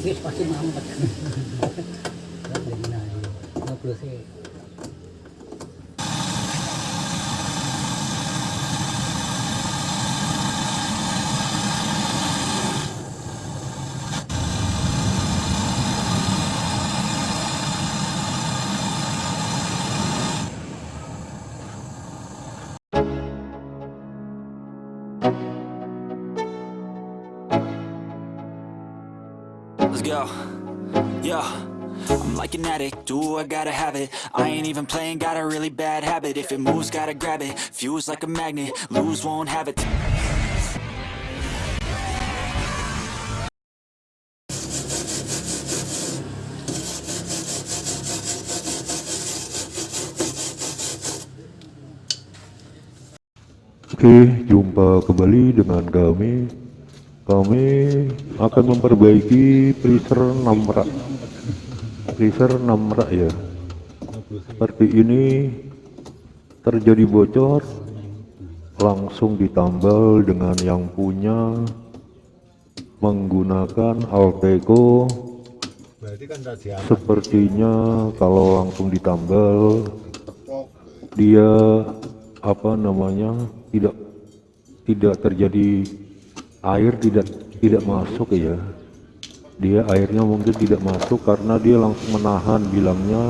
pasti dari nah, ngobrol sih. Let's go. Yo. I'm like an addict, do I gotta have it? I ain't even playing, got a really bad habit. If it moves, gotta grab it, fuse like a magnet. Lose, won't have it. Oke, jumpa kembali dengan kami. Kami akan memperbaiki freezer 6 rak. Freezer 6 rak ya. Seperti ini terjadi bocor langsung ditambal dengan yang punya menggunakan Alteco Berarti kan sepertinya kalau langsung ditambal dia apa namanya tidak tidak terjadi air tidak tidak masuk ya dia airnya mungkin tidak masuk karena dia langsung menahan bilangnya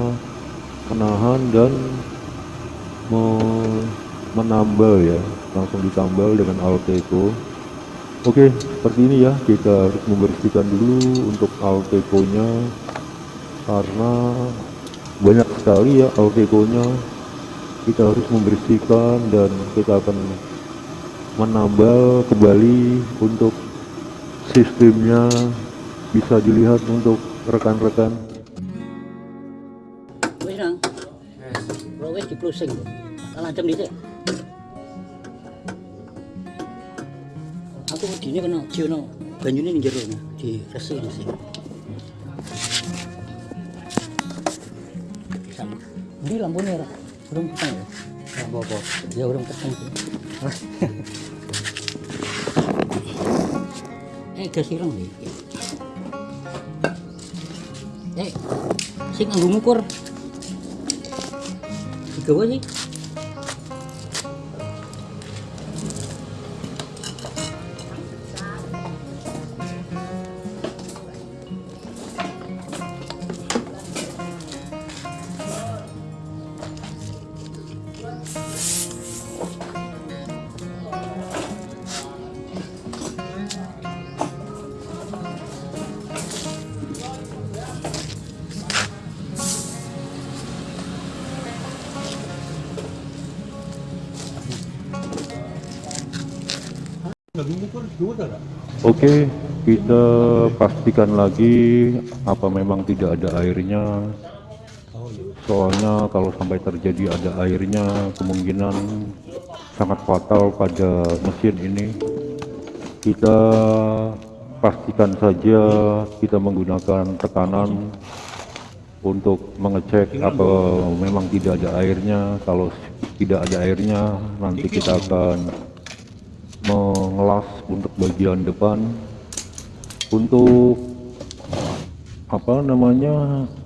menahan dan me- menambal ya. Langsung ditambal dengan Alteco oke seperti ini ya. Kita harus membersihkan dulu untuk Alteco nya karena banyak sekali ya Alteco nya kita harus membersihkan dan kita akan menambal kembali untuk sistemnya bisa dilihat untuk rekan-rekan Wis nang. Wis di-closing kok. Tak lancem dhisik. Aku wedine kena jono banyune ning jero di resi. Ndi lampune ora? Urung peteng ya? Apa-apa. Ya urung peteng. sih. Eh, ireng iki. Eh, sing nganggo ngukur. Digawa sih. Oke, kita pastikan lagi apa memang tidak ada airnya. Soalnya kalau sampai terjadi ada airnya, kemungkinan sangat fatal pada mesin ini. Kita pastikan saja kita menggunakan tekanan untuk mengecek apa memang tidak ada airnya. Kalau tidak ada airnya, nanti kita akan mengelas untuk bagian depan. Untuk apa namanya? Apa?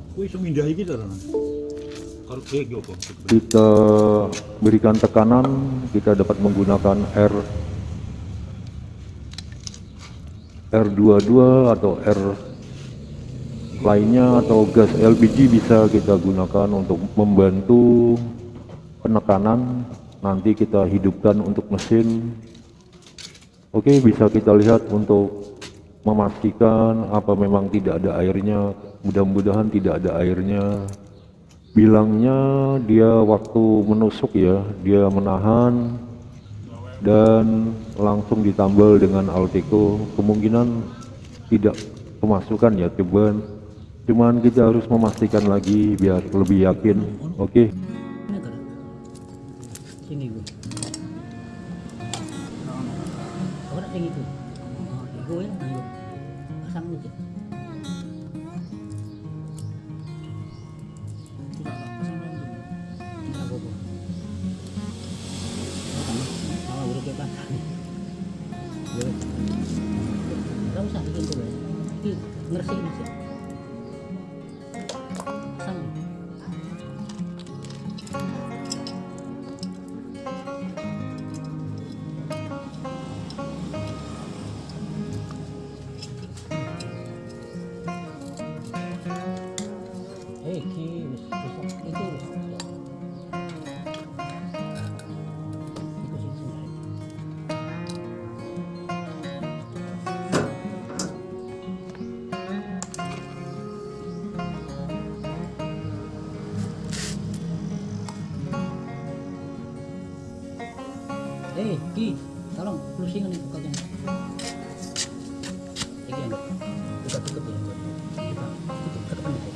kita berikan tekanan kita dapat menggunakan R R22 atau R lainnya atau gas LPG bisa kita gunakan untuk membantu penekanan. Nanti kita hidupkan untuk mesin Oke bisa kita lihat untuk memastikan apa memang tidak ada airnya. Mudah-mudahan tidak ada airnya. Bilangnya dia waktu menusuk ya dia menahan dan langsung ditambal dengan Alteco kemungkinan tidak kemasukan ya cuman cuman kita harus memastikan lagi biar lebih yakin. Oke Ini kan. Sini gue. Ora sing itu. Iku ya ayo. Pasang dulu. Tidak Eh, Ki, tolong itu kakaknya. Iki yang buka tutup ya. Buka tutup tekan itu.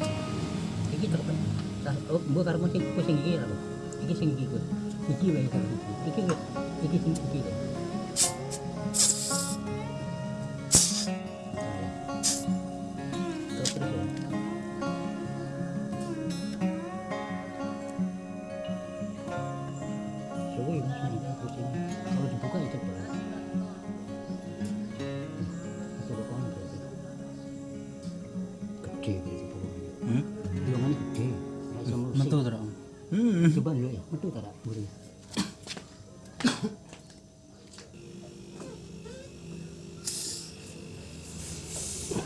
Iki tekan. Sah, oh, mbok karo sing sing iki lho. Iki sing iki kok. Iki wae karo iki. Iki wis iki sing iki deh.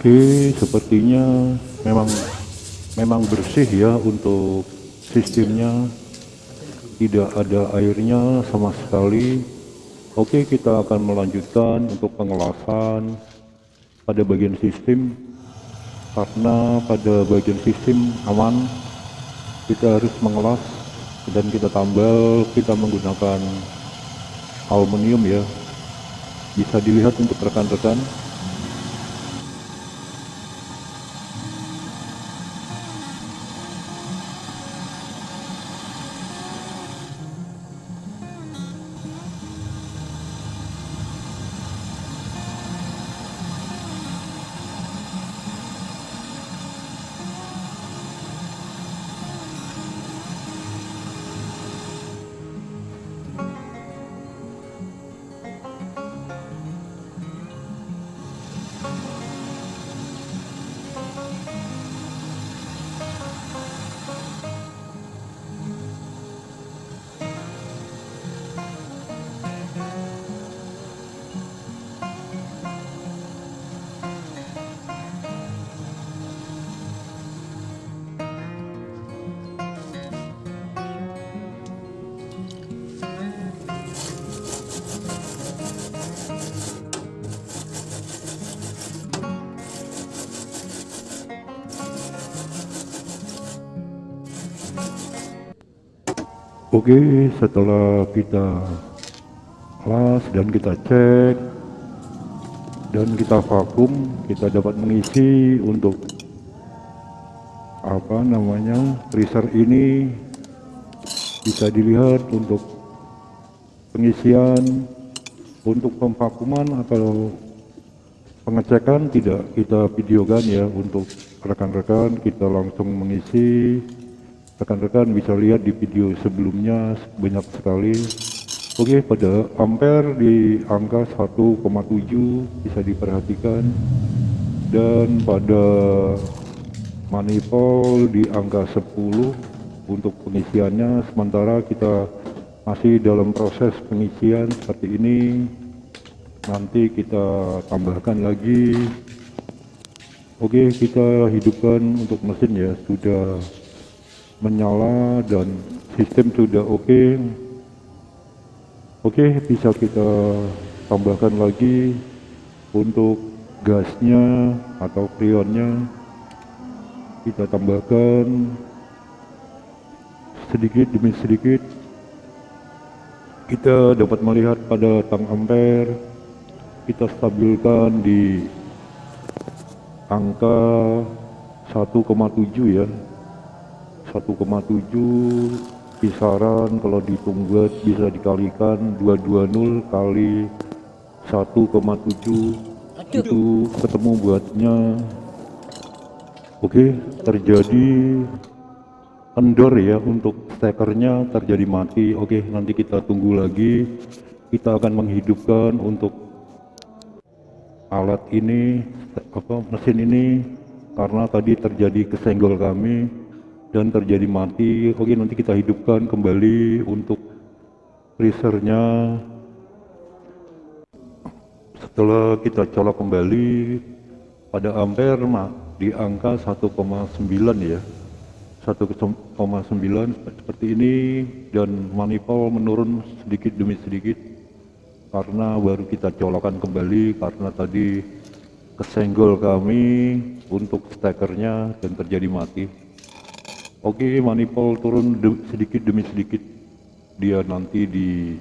Oke, sepertinya memang memang bersih ya untuk sistemnya. Tidak ada airnya sama sekali. Oke, kita akan melanjutkan untuk pengelasan pada bagian sistem karena pada bagian sistem aman kita harus mengelas dan kita tambal kita menggunakan aluminium ya bisa dilihat untuk rekan-rekan Oke, setelah kita kelas dan kita cek dan kita vakum, kita dapat mengisi untuk apa namanya freezer ini bisa dilihat untuk pengisian untuk pemvakuman atau pengecekan. Tidak kita videokan ya untuk rekan-rekan. Kita langsung mengisi rekan-rekan bisa lihat di video sebelumnya banyak sekali. Oke pada ampere di angka 1,7 bisa diperhatikan. Dan pada manifold di angka 10 untuk pengisiannya. Sementara kita masih dalam proses pengisian seperti ini. Nanti kita tambahkan lagi. Oke kita hidupkan untuk mesin ya. Sudah menyala dan sistem sudah oke. Oke bisa kita tambahkan lagi untuk gasnya atau freonnya. Kita tambahkan sedikit demi sedikit. Kita dapat melihat pada tang ampere kita stabilkan di angka 1,7 ya 1,7 kisaran kalau dihitung buat bisa dikalikan 220 kali 1,7 itu ketemu buatnya. Oke terjadi endor ya untuk stekernya terjadi mati. Oke nanti kita tunggu lagi. Kita akan menghidupkan untuk alat ini apa mesin ini karena tadi terjadi kesenggol kami dan terjadi mati oke nanti kita hidupkan kembali untuk freezernya setelah kita colok kembali pada ampere mak di angka 1,9 ya. 1,9 seperti ini dan manifold menurun sedikit demi sedikit. Karena baru kita colokan kembali karena tadi kesenggol kami untuk stekernya dan terjadi mati oke manifold turun de- sedikit demi sedikit. Dia nanti di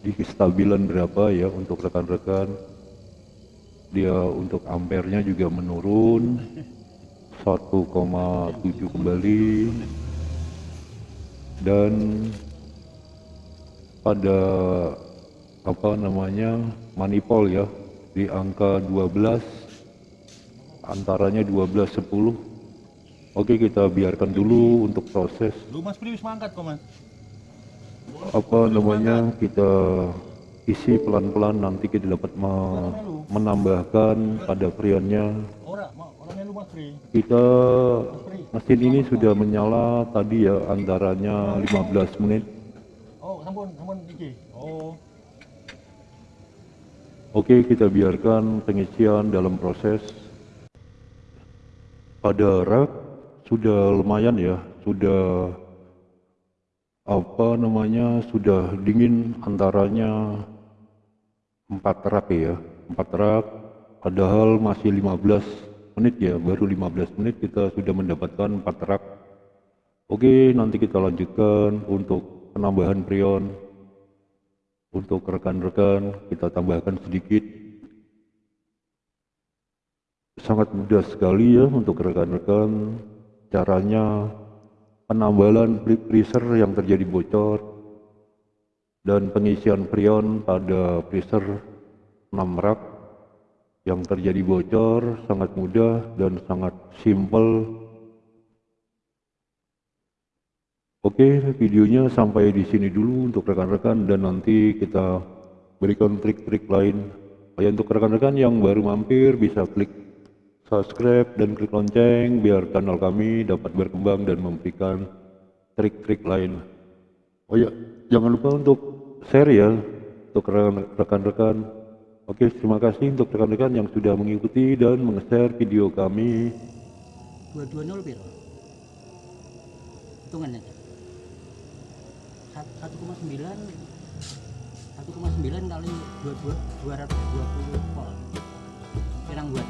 di kestabilan berapa ya untuk rekan-rekan. Dia untuk ampernya juga menurun. 1,7 kembali. Dan pada apa namanya manifold ya di angka 12 antaranya 12 10 oke kita biarkan dulu untuk proses Lu Mas Pri wis mangkat kok Mas. apa namanya kita isi pelan-pelan nanti kita dapat me- menambahkan pada freonnya Ora, ma- ora melu Mas Pri. kita mesin ini sudah menyala tadi ya antaranya 15 menit Oh, sampun, sampun iki. Oh, Oke, kita biarkan pengisian dalam proses. Pada rak sudah lumayan ya, sudah apa namanya, sudah dingin antaranya 4 rak ya, 4 rak. Padahal masih 15 menit ya, baru 15 menit kita sudah mendapatkan 4 rak. Oke, nanti kita lanjutkan untuk penambahan prion untuk rekan-rekan kita tambahkan sedikit sangat mudah sekali ya untuk rekan-rekan caranya penambalan freezer yang terjadi bocor dan pengisian freon pada freezer 6 rak yang terjadi bocor sangat mudah dan sangat simple Oke, videonya sampai di sini dulu untuk rekan-rekan dan nanti kita berikan trik-trik lain. Ya, untuk rekan-rekan yang baru mampir bisa klik subscribe dan klik lonceng biar kanal kami dapat berkembang dan memberikan trik-trik lain. Oh ya, jangan lupa untuk share ya untuk rekan- rekan-rekan. Oke, terima kasih untuk rekan-rekan yang sudah mengikuti dan meng-share video kami. 220 piro? Hitungan aja. Sat- 1,9 1,9 kali 22 220 volt. Pirang buat?